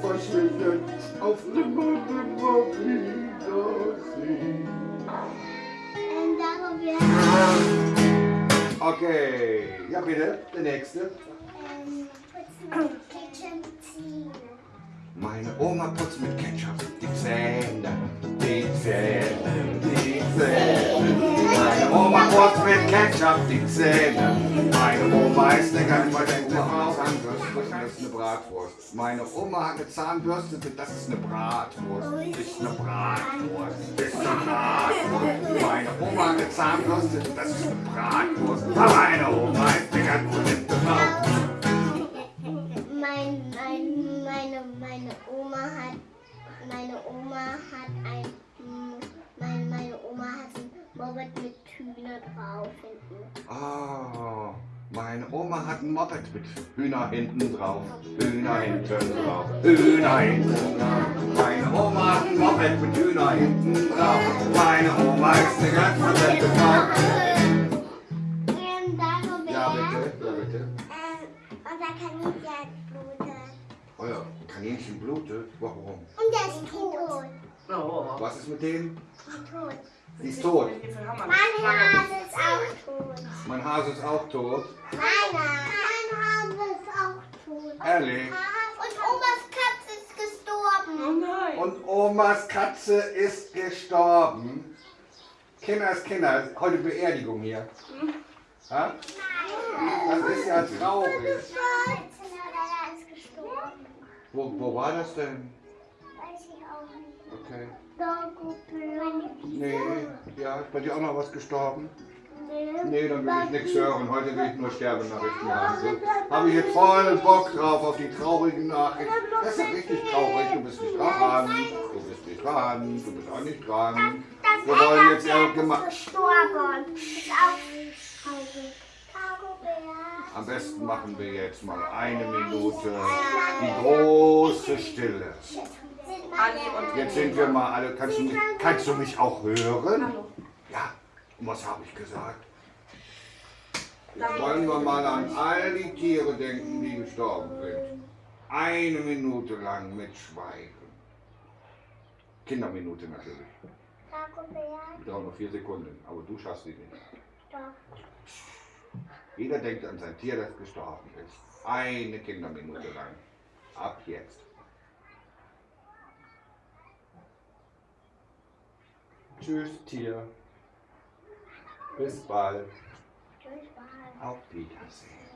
verschwinden, auf nimmer, nimmer Wiedersehen. Okay, ja bitte, der nächste. ähm. Meine Oma putzt mit Ketchup die Ketchup die Zähne. Meine Oma ist eine ganz verdeckte Zahnbürste, das ist eine Bratwurst. Meine Oma hat eine Zahnbürste, das ist eine Bratwurst. Ist eine Bratwurst, ist eine Bratwurst. Meine Oma hat eine Zahnbürste, das ist eine Bratwurst. Meine Oma ist eine ganz verdeckte Frau. Mein, mein, meine, meine Oma hat, meine Oma hat ein, Moped mit Hühner drauf hinten. Ah, meine Oma hat ein Moped mit Hühner hinten drauf. Hühner hinten drauf. Hühner hinten drauf. Meine Oma hat ein Moped mit Hühner hinten drauf. Meine Oma ist eine ganz verdammte Frau. Kaninchen blutet. Warum? Und der ist tot. Was ist mit dem? Ist tot. Die ist tot. Mein Hase ist auch tot. Mein Hase ist auch tot. Meiner. Mein Hase ist auch tot. Ehrlich? Und Omas Katze ist gestorben. Oh nein. Und Omas Katze ist gestorben. Kinder ist Kinder. Heute Beerdigung hier. Ha? Das ist ja traurig. Wo, wo war das denn? Weiß ich auch nicht. Okay. Dagobert. Nee, ja, ist bei dir auch noch was gestorben? Nee. Nee, dann will ich nichts hören. Heute will ich nur Sterbennachrichten haben. So, habe ich jetzt voll Bock drauf auf die traurigen Nachrichten. Das ist ja richtig traurig. Du bist nicht dran. Du bist nicht dran. Du bist auch nicht dran. Wir wollen jetzt irgendjemand- ist gestorben. Ist auch traurig. Am besten machen wir jetzt mal eine Minute die große Stille. Jetzt sind wir mal alle. Kannst du mich, kannst du mich auch hören? Hallo. Ja. Und was habe ich gesagt? Jetzt wollen wir mal an all die Tiere denken, die gestorben sind. Eine Minute lang mit Schweigen. Kinderminute natürlich. Wir brauchen noch vier Sekunden, aber du schaffst sie nicht. Doch. Jeder denkt an sein Tier, das gestorben ist. Eine Kinderminute lang. Ab jetzt. Tschüss, Tier. Bis bald. Tschüss, bye. Auf Wiedersehen.